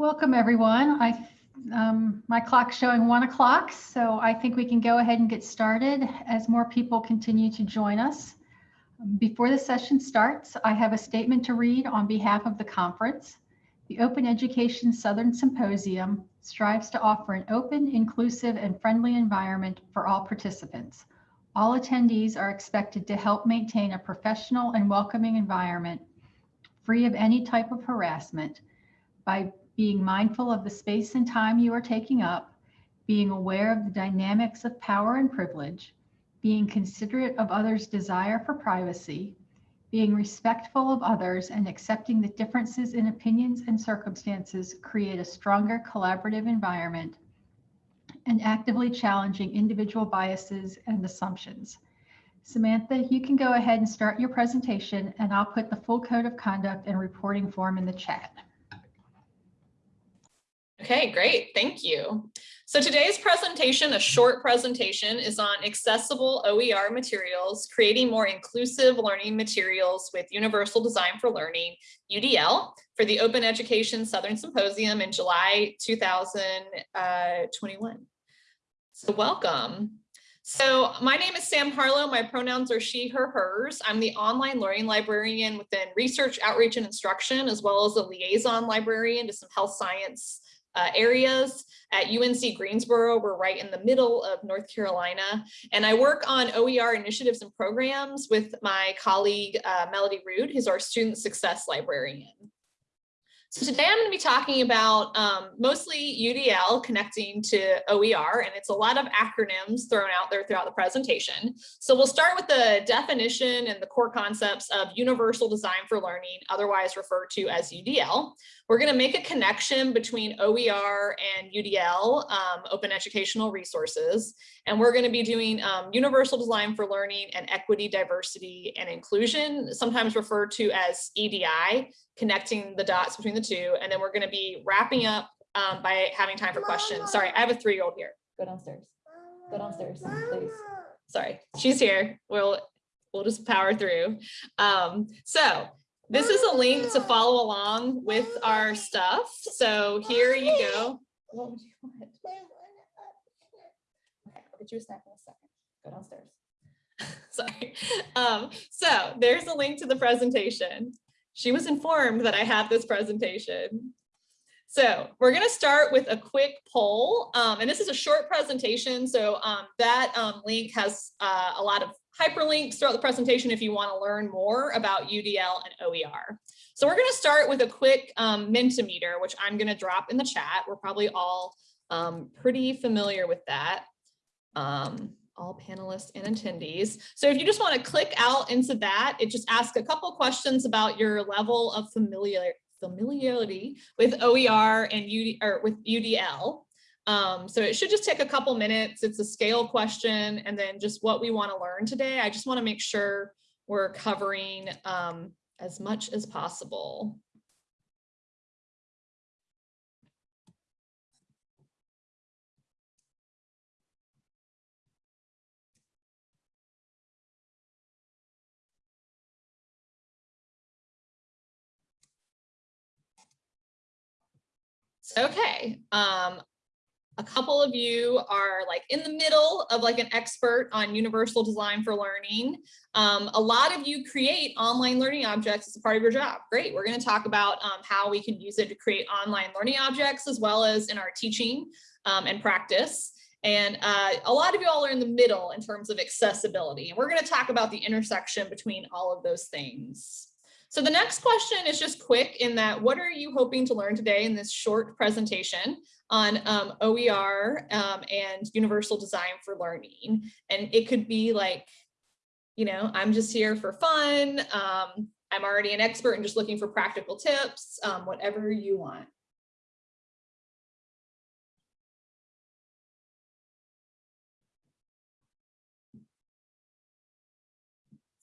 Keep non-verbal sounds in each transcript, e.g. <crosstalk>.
Welcome, everyone. I, um, my clock's showing one o'clock, so I think we can go ahead and get started as more people continue to join us. Before the session starts, I have a statement to read on behalf of the conference. The Open Education Southern Symposium strives to offer an open, inclusive, and friendly environment for all participants. All attendees are expected to help maintain a professional and welcoming environment free of any type of harassment by being mindful of the space and time you are taking up, being aware of the dynamics of power and privilege, being considerate of others' desire for privacy, being respectful of others and accepting that differences in opinions and circumstances create a stronger collaborative environment, and actively challenging individual biases and assumptions. Samantha, you can go ahead and start your presentation and I'll put the full code of conduct and reporting form in the chat. Okay, great. Thank you. So today's presentation, a short presentation, is on accessible OER materials, creating more inclusive learning materials with Universal Design for Learning, UDL, for the Open Education Southern Symposium in July 2021. Uh, so welcome. So my name is Sam Harlow. My pronouns are she, her, hers. I'm the online learning librarian within research, outreach, and instruction, as well as a liaison librarian to some health science uh, areas at UNC Greensboro. We're right in the middle of North Carolina. And I work on OER initiatives and programs with my colleague, uh, Melody Rood, who's our student success librarian. So today I'm going to be talking about um, mostly UDL connecting to OER, and it's a lot of acronyms thrown out there throughout the presentation. So we'll start with the definition and the core concepts of Universal Design for Learning, otherwise referred to as UDL. We're going to make a connection between OER and UDL, um, Open Educational Resources, and we're going to be doing um, Universal Design for Learning and Equity, Diversity, and Inclusion, sometimes referred to as EDI, connecting the dots between the two. And then we're going to be wrapping up um, by having time for questions. Sorry, I have a three-year-old here. Go downstairs. Go downstairs, please. Sorry, she's here. We'll we'll just power through. Um, so this is a link to follow along with our stuff. So here you go. What would you want? Okay, I'll get you a snack in a second. Go downstairs. <laughs> Sorry. Um, so there's a link to the presentation she was informed that I had this presentation. So we're going to start with a quick poll, um, and this is a short presentation. So um, that um, link has uh, a lot of hyperlinks throughout the presentation if you want to learn more about UDL and OER. So we're going to start with a quick um, Mentimeter, which I'm going to drop in the chat. We're probably all um, pretty familiar with that. Um, all panelists and attendees. So if you just want to click out into that, it just asks a couple questions about your level of familiar, familiarity with OER and UD, or with UDL. Um, so it should just take a couple minutes. It's a scale question and then just what we want to learn today. I just want to make sure we're covering um, as much as possible. Okay. Um, a couple of you are like in the middle of like an expert on universal design for learning. Um, a lot of you create online learning objects as a part of your job. Great. We're going to talk about um, how we can use it to create online learning objects as well as in our teaching um, and practice. And uh, a lot of you all are in the middle in terms of accessibility. And we're going to talk about the intersection between all of those things. So the next question is just quick in that what are you hoping to learn today in this short presentation on um, OER um, and universal design for learning? And it could be like, you know, I'm just here for fun. Um, I'm already an expert and just looking for practical tips, um, whatever you want.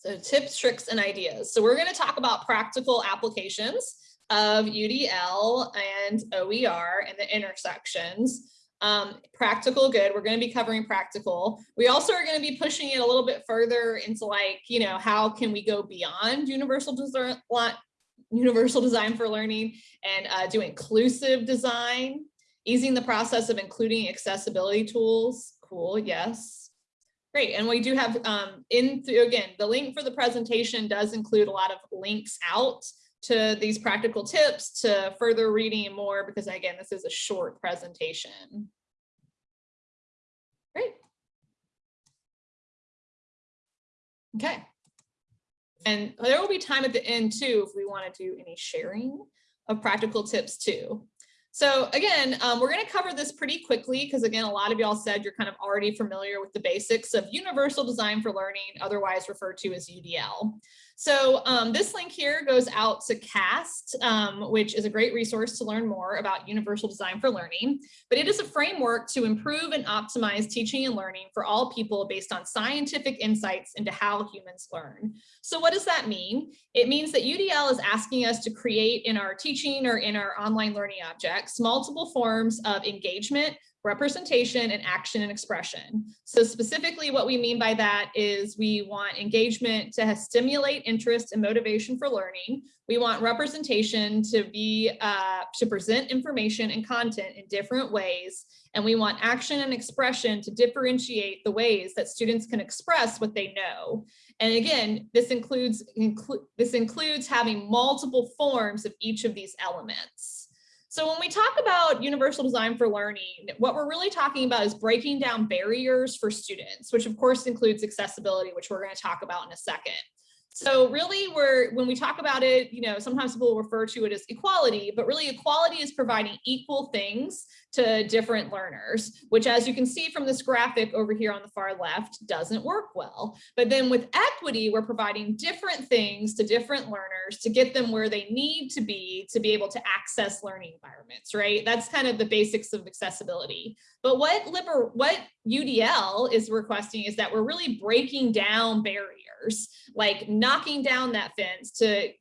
So tips, tricks, and ideas. So we're going to talk about practical applications of UDL and OER and the intersections. Um, practical good, we're going to be covering practical. We also are going to be pushing it a little bit further into like, you know, how can we go beyond universal design, universal design for learning and uh, do inclusive design, easing the process of including accessibility tools. Cool, yes. Great, and we do have um, in through again, the link for the presentation does include a lot of links out to these practical tips to further reading more because again, this is a short presentation. Great. Okay. And there will be time at the end too if we want to do any sharing of practical tips too. So again, um, we're going to cover this pretty quickly because again, a lot of y'all said you're kind of already familiar with the basics of Universal Design for Learning, otherwise referred to as UDL. So um, this link here goes out to CAST, um, which is a great resource to learn more about universal design for learning, but it is a framework to improve and optimize teaching and learning for all people based on scientific insights into how humans learn. So what does that mean? It means that UDL is asking us to create in our teaching or in our online learning objects, multiple forms of engagement, representation and action and expression. So specifically what we mean by that is we want engagement to stimulate interest and motivation for learning. We want representation to be uh, to present information and content in different ways. And we want action and expression to differentiate the ways that students can express what they know. And again, this includes inclu this includes having multiple forms of each of these elements. So when we talk about universal design for learning, what we're really talking about is breaking down barriers for students, which of course includes accessibility, which we're going to talk about in a second. So really we're, when we talk about it, you know, sometimes people refer to it as equality, but really equality is providing equal things to different learners, which as you can see from this graphic over here on the far left doesn't work well. But then with equity, we're providing different things to different learners to get them where they need to be to be able to access learning environments, right? That's kind of the basics of accessibility. But what liber what UDL is requesting is that we're really breaking down barriers, like knocking down that fence to,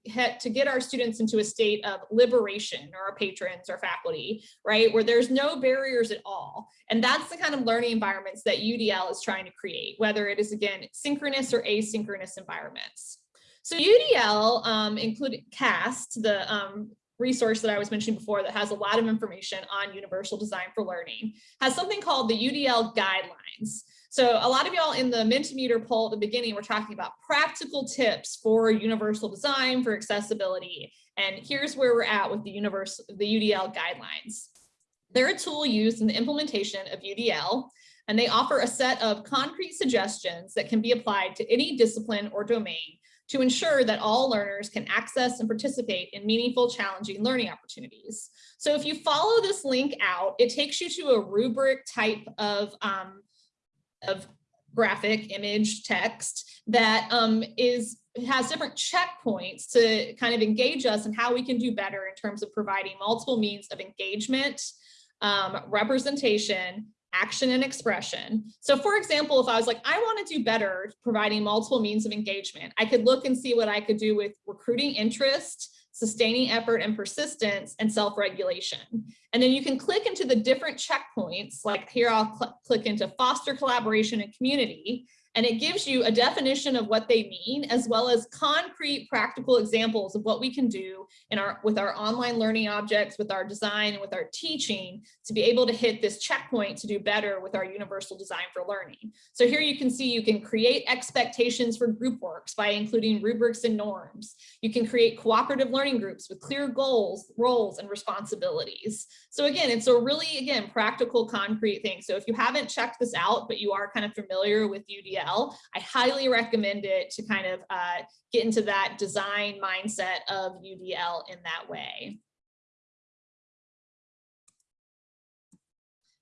to get our students into a state of liberation or our patrons or faculty, right? Where there's no barriers at all. And that's the kind of learning environments that UDL is trying to create, whether it is again, synchronous or asynchronous environments. So UDL um, included CAST, the um, resource that I was mentioning before that has a lot of information on universal design for learning, has something called the UDL guidelines. So a lot of y'all in the Mentimeter poll at the beginning were talking about practical tips for universal design for accessibility. And here's where we're at with the universal, the UDL guidelines. They're a tool used in the implementation of UDL, and they offer a set of concrete suggestions that can be applied to any discipline or domain to ensure that all learners can access and participate in meaningful, challenging learning opportunities. So if you follow this link out, it takes you to a rubric type of, um, of graphic image text that um, is has different checkpoints to kind of engage us and how we can do better in terms of providing multiple means of engagement, um, representation, action and expression. So for example, if I was like, I want to do better providing multiple means of engagement, I could look and see what I could do with recruiting interest, sustaining effort and persistence, and self-regulation. And then you can click into the different checkpoints, like here I'll cl click into foster collaboration and community, and it gives you a definition of what they mean, as well as concrete practical examples of what we can do in our with our online learning objects, with our design, and with our teaching to be able to hit this checkpoint to do better with our universal design for learning. So here you can see you can create expectations for group works by including rubrics and norms. You can create cooperative learning groups with clear goals, roles, and responsibilities. So again, it's a really, again, practical, concrete thing. So if you haven't checked this out, but you are kind of familiar with UDL, UDL. I highly recommend it to kind of uh, get into that design mindset of UDL in that way.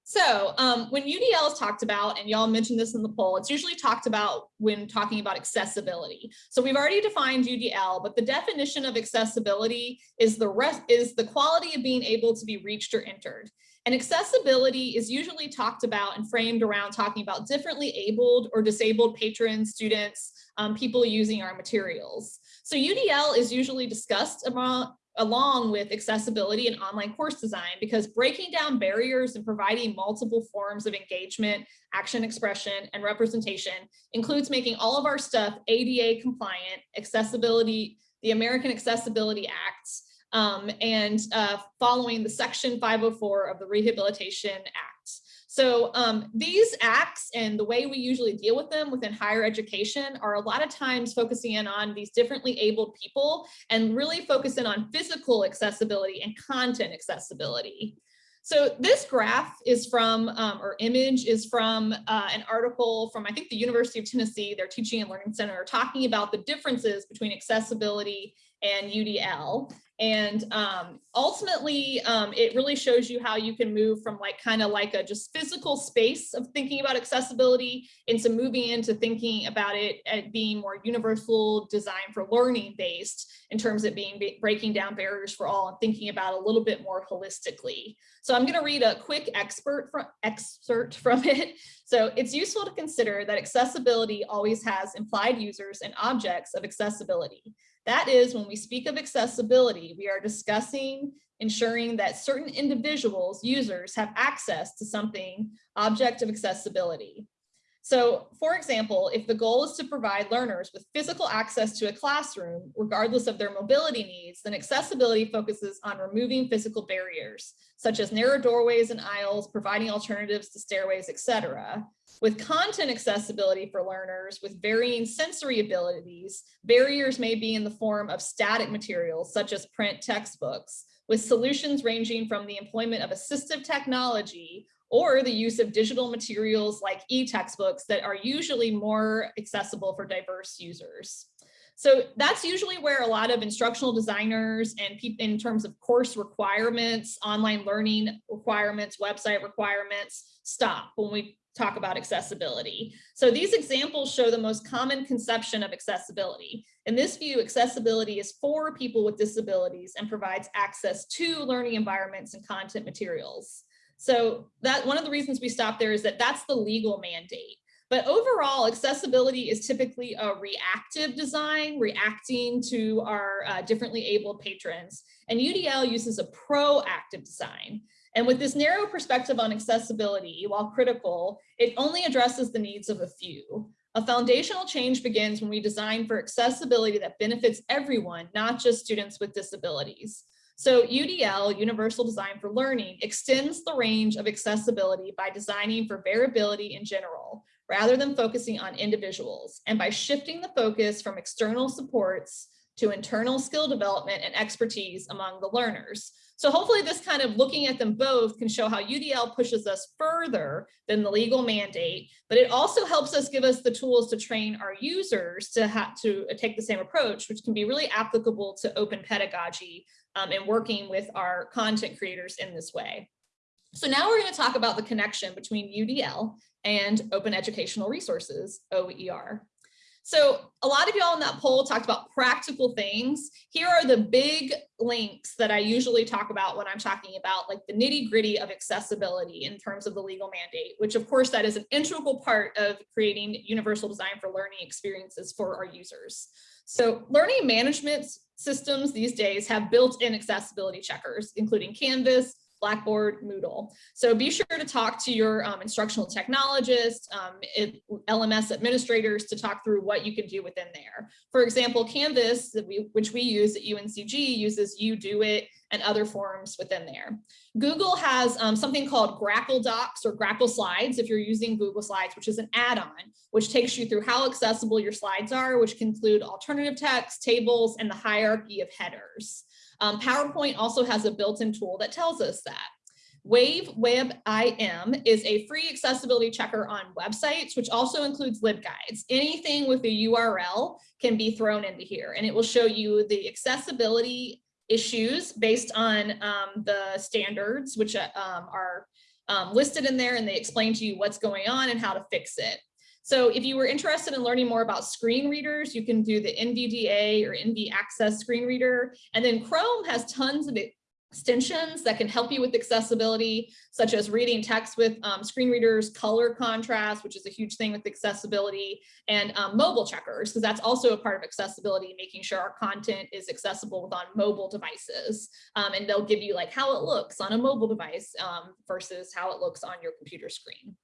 So um, when UDL is talked about, and y'all mentioned this in the poll, it's usually talked about when talking about accessibility. So we've already defined UDL, but the definition of accessibility is the rest is the quality of being able to be reached or entered. And accessibility is usually talked about and framed around talking about differently abled or disabled patrons, students, um, people using our materials. So UDL is usually discussed about, along with accessibility and online course design because breaking down barriers and providing multiple forms of engagement, action expression, and representation includes making all of our stuff ADA compliant, accessibility the American Accessibility Act, um, and uh, following the Section 504 of the Rehabilitation Act. So um, these acts and the way we usually deal with them within higher education are a lot of times focusing in on these differently abled people and really focusing on physical accessibility and content accessibility. So this graph is from, um, or image is from uh, an article from, I think, the University of Tennessee, their Teaching and Learning Center, talking about the differences between accessibility and UDL. And um, ultimately, um, it really shows you how you can move from like kind of like a just physical space of thinking about accessibility into moving into thinking about it at being more universal design for learning based in terms of being breaking down barriers for all and thinking about a little bit more holistically. So I'm going to read a quick expert from, excerpt from <laughs> it. So it's useful to consider that accessibility always has implied users and objects of accessibility. That is, when we speak of accessibility, we are discussing ensuring that certain individuals, users, have access to something, object of accessibility. So for example, if the goal is to provide learners with physical access to a classroom, regardless of their mobility needs, then accessibility focuses on removing physical barriers, such as narrow doorways and aisles, providing alternatives to stairways, etc. With content accessibility for learners with varying sensory abilities, barriers may be in the form of static materials, such as print textbooks, with solutions ranging from the employment of assistive technology or the use of digital materials like e-textbooks that are usually more accessible for diverse users. So that's usually where a lot of instructional designers and people in terms of course requirements, online learning requirements, website requirements stop when we talk about accessibility. So these examples show the most common conception of accessibility. In this view, accessibility is for people with disabilities and provides access to learning environments and content materials. So that one of the reasons we stop there is that that's the legal mandate. But overall, accessibility is typically a reactive design, reacting to our uh, differently abled patrons. And UDL uses a proactive design. And with this narrow perspective on accessibility, while critical, it only addresses the needs of a few. A foundational change begins when we design for accessibility that benefits everyone, not just students with disabilities. So UDL, Universal Design for Learning, extends the range of accessibility by designing for variability in general, rather than focusing on individuals, and by shifting the focus from external supports to internal skill development and expertise among the learners. So hopefully this kind of looking at them both can show how UDL pushes us further than the legal mandate, but it also helps us give us the tools to train our users to have to take the same approach, which can be really applicable to open pedagogy um, and working with our content creators in this way. So now we're going to talk about the connection between UDL and open educational resources, OER. So a lot of y'all in that poll talked about practical things. Here are the big links that I usually talk about when I'm talking about like the nitty gritty of accessibility in terms of the legal mandate, which of course that is an integral part of creating universal design for learning experiences for our users. So learning management systems these days have built-in accessibility checkers, including Canvas, Blackboard, Moodle. So be sure to talk to your um, instructional technologists, um, it, LMS administrators to talk through what you can do within there. For example, Canvas, we, which we use at UNCG, uses UDOIT and other forms within there. Google has um, something called Grackle Docs or Grackle Slides if you're using Google Slides, which is an add-on, which takes you through how accessible your slides are, which can include alternative text, tables, and the hierarchy of headers. Um, PowerPoint also has a built-in tool that tells us that. Wave Web IM is a free accessibility checker on websites, which also includes LibGuides. Anything with a URL can be thrown into here, and it will show you the accessibility issues based on um, the standards, which uh, um, are um, listed in there, and they explain to you what's going on and how to fix it. So if you were interested in learning more about screen readers, you can do the NVDA or NV Access screen reader. And then Chrome has tons of extensions that can help you with accessibility, such as reading text with um, screen readers, color contrast, which is a huge thing with accessibility, and um, mobile checkers, because that's also a part of accessibility, making sure our content is accessible on mobile devices. Um, and they'll give you like how it looks on a mobile device um, versus how it looks on your computer screen.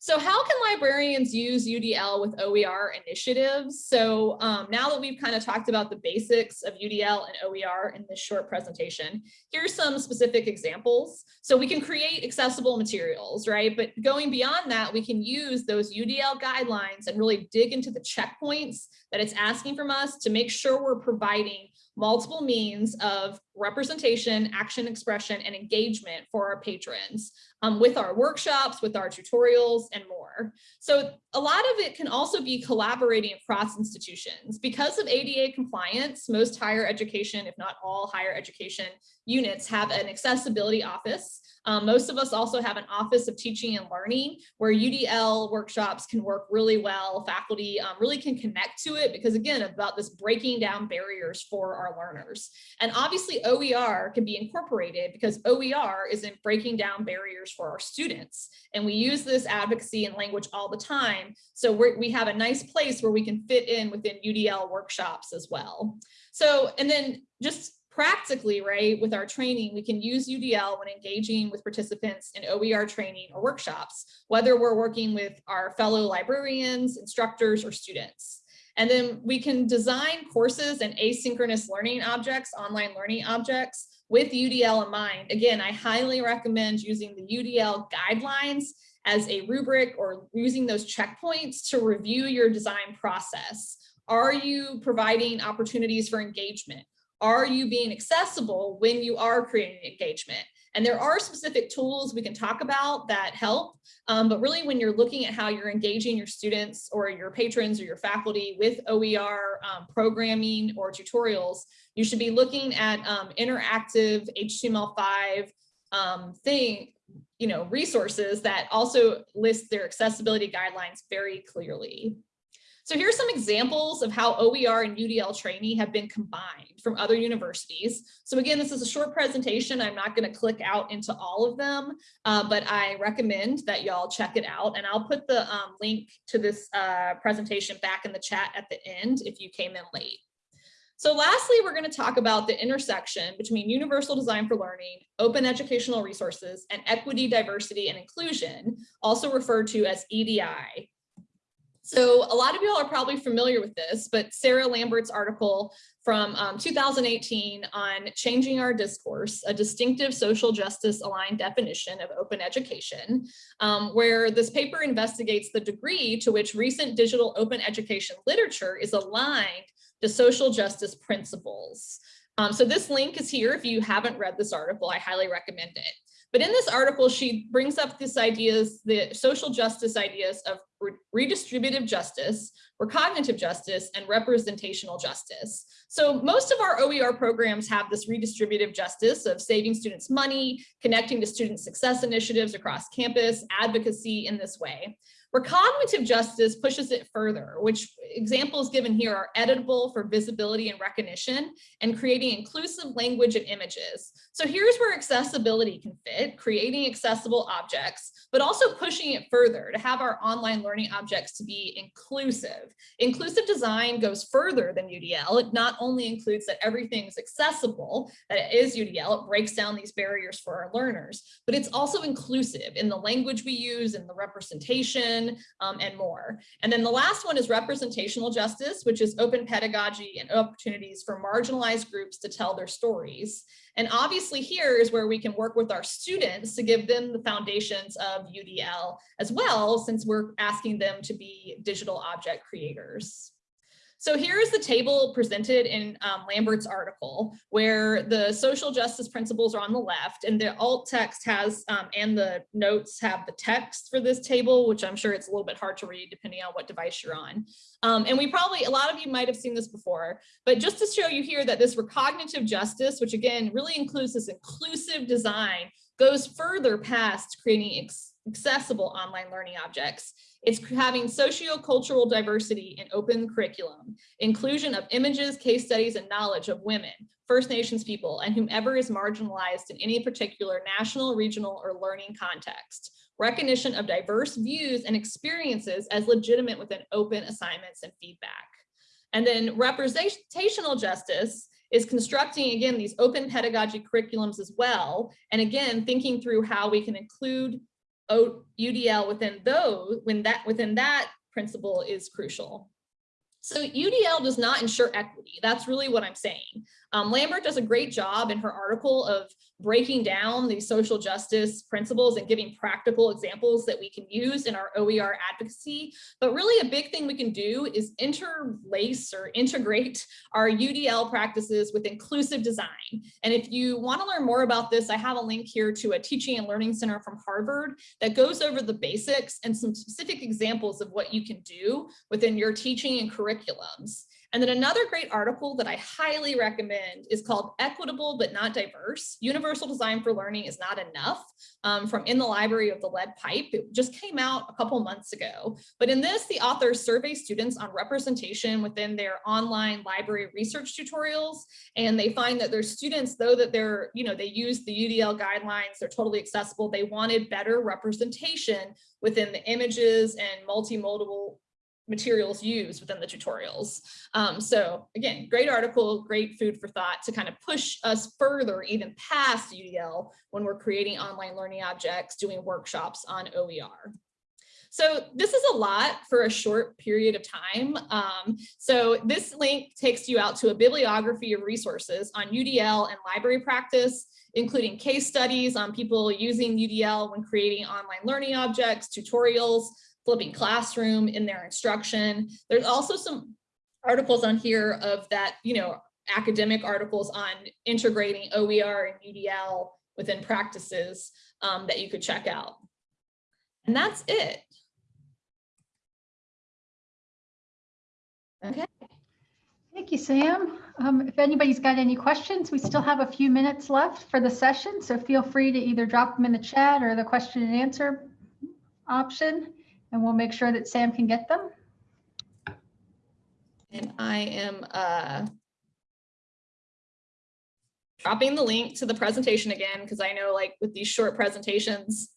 So how can librarians use UDL with OER initiatives? So um, now that we've kind of talked about the basics of UDL and OER in this short presentation, here's some specific examples. So we can create accessible materials, right? But going beyond that, we can use those UDL guidelines and really dig into the checkpoints that it's asking from us to make sure we're providing multiple means of representation, action expression, and engagement for our patrons um, with our workshops, with our tutorials, and more. So a lot of it can also be collaborating across institutions. Because of ADA compliance, most higher education, if not all higher education units have an accessibility office. Um, most of us also have an office of teaching and learning where UDL workshops can work really well. Faculty um, really can connect to it because again, about this breaking down barriers for our learners. And obviously OER can be incorporated because OER is in breaking down barriers for our students. And we use this advocacy and language all the time. So we have a nice place where we can fit in within UDL workshops as well. So, and then just practically, right, with our training, we can use UDL when engaging with participants in OER training or workshops, whether we're working with our fellow librarians, instructors, or students. And then we can design courses and asynchronous learning objects, online learning objects with UDL in mind. Again, I highly recommend using the UDL guidelines as a rubric or using those checkpoints to review your design process. Are you providing opportunities for engagement? are you being accessible when you are creating engagement? And there are specific tools we can talk about that help, um, but really when you're looking at how you're engaging your students or your patrons or your faculty with OER um, programming or tutorials, you should be looking at um, interactive HTML5 um, thing, you know, resources that also list their accessibility guidelines very clearly. So here's some examples of how OER and UDL training have been combined from other universities. So again, this is a short presentation. I'm not going to click out into all of them, uh, but I recommend that y'all check it out. And I'll put the um, link to this uh, presentation back in the chat at the end if you came in late. So lastly, we're going to talk about the intersection between universal design for learning, open educational resources, and equity, diversity, and inclusion, also referred to as EDI, so a lot of y'all are probably familiar with this, but Sarah Lambert's article from um, 2018 on changing our discourse, a distinctive social justice aligned definition of open education, um, where this paper investigates the degree to which recent digital open education literature is aligned to social justice principles. Um, so this link is here. If you haven't read this article, I highly recommend it. But in this article, she brings up this ideas, the social justice ideas of redistributive justice, recognitive justice, and representational justice. So most of our OER programs have this redistributive justice of saving students money, connecting to student success initiatives across campus, advocacy in this way. Recognitive justice pushes it further, which examples given here are editable for visibility and recognition and creating inclusive language and images. So here's where accessibility can fit, creating accessible objects, but also pushing it further to have our online learning objects to be inclusive. Inclusive design goes further than UDL. It not only includes that everything is accessible, that it is UDL, it breaks down these barriers for our learners, but it's also inclusive in the language we use, in the representation, um, and more. And then the last one is representational justice, which is open pedagogy and opportunities for marginalized groups to tell their stories. And obviously here is where we can work with our students to give them the foundations of UDL as well, since we're asking them to be digital object creators. So here is the table presented in um, Lambert's article where the social justice principles are on the left and the alt text has um, and the notes have the text for this table, which I'm sure it's a little bit hard to read depending on what device you're on. Um, and we probably, a lot of you might have seen this before, but just to show you here that this recognitive justice, which again really includes this inclusive design, goes further past creating accessible online learning objects it's having socio-cultural diversity in open curriculum, inclusion of images, case studies, and knowledge of women, First Nations people, and whomever is marginalized in any particular national, regional, or learning context. Recognition of diverse views and experiences as legitimate within open assignments and feedback. And then representational justice is constructing, again, these open pedagogy curriculums as well. And again, thinking through how we can include UDL within those, when that, within that principle is crucial. So UDL does not ensure equity. That's really what I'm saying. Um, Lambert does a great job in her article of breaking down these social justice principles and giving practical examples that we can use in our OER advocacy. But really a big thing we can do is interlace or integrate our UDL practices with inclusive design. And if you want to learn more about this, I have a link here to a teaching and learning center from Harvard that goes over the basics and some specific examples of what you can do within your teaching and curriculums. And then another great article that I highly recommend is called Equitable but Not Diverse. Universal Design for Learning is Not Enough um, from In the Library of the Lead Pipe. It just came out a couple months ago. But in this, the authors survey students on representation within their online library research tutorials. And they find that their students, though that they're, you know, they use the UDL guidelines, they're totally accessible, they wanted better representation within the images and multimodal materials used within the tutorials. Um, so again, great article, great food for thought to kind of push us further even past UDL when we're creating online learning objects, doing workshops on OER. So this is a lot for a short period of time. Um, so this link takes you out to a bibliography of resources on UDL and library practice, including case studies on people using UDL when creating online learning objects, tutorials, flipping classroom in their instruction. There's also some articles on here of that, you know, academic articles on integrating OER and UDL within practices um, that you could check out. And that's it. Okay. Thank you, Sam. Um, if anybody's got any questions, we still have a few minutes left for the session, so feel free to either drop them in the chat or the question and answer option and we'll make sure that Sam can get them. And I am uh, dropping the link to the presentation again, because I know like with these short presentations,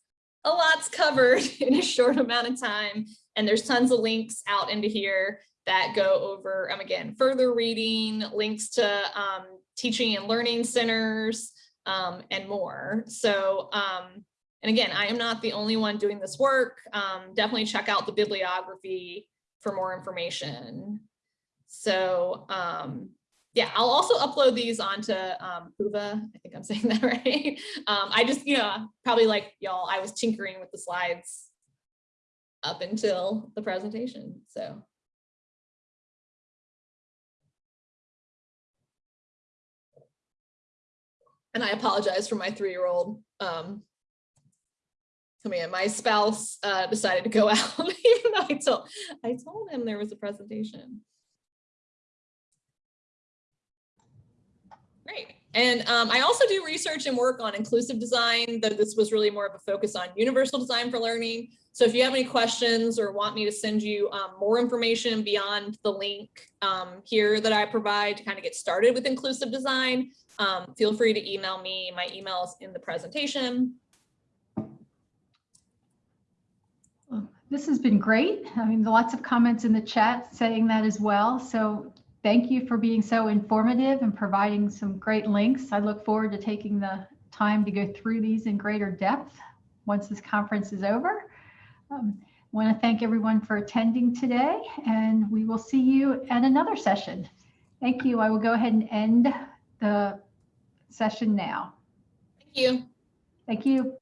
a lot's covered <laughs> in a short amount of time. And there's tons of links out into here that go over, um, again, further reading, links to um, teaching and learning centers, um, and more. So um, and again, I am not the only one doing this work. Um, definitely check out the bibliography for more information. So um, yeah, I'll also upload these onto um, Whova. I think I'm <laughs> saying that right. Um, I just, you know, probably like y'all, I was tinkering with the slides up until the presentation. So. And I apologize for my three-year-old. Um, coming in. My spouse uh, decided to go <laughs> out, even though I told, I told him there was a presentation. Great. And um, I also do research and work on inclusive design, though this was really more of a focus on universal design for learning. So if you have any questions or want me to send you um, more information beyond the link um, here that I provide to kind of get started with inclusive design, um, feel free to email me. My email is in the presentation. This has been great. I mean, lots of comments in the chat saying that as well. So thank you for being so informative and providing some great links. I look forward to taking the time to go through these in greater depth once this conference is over. Um, I want to thank everyone for attending today, and we will see you at another session. Thank you. I will go ahead and end the session now. Thank you. Thank you.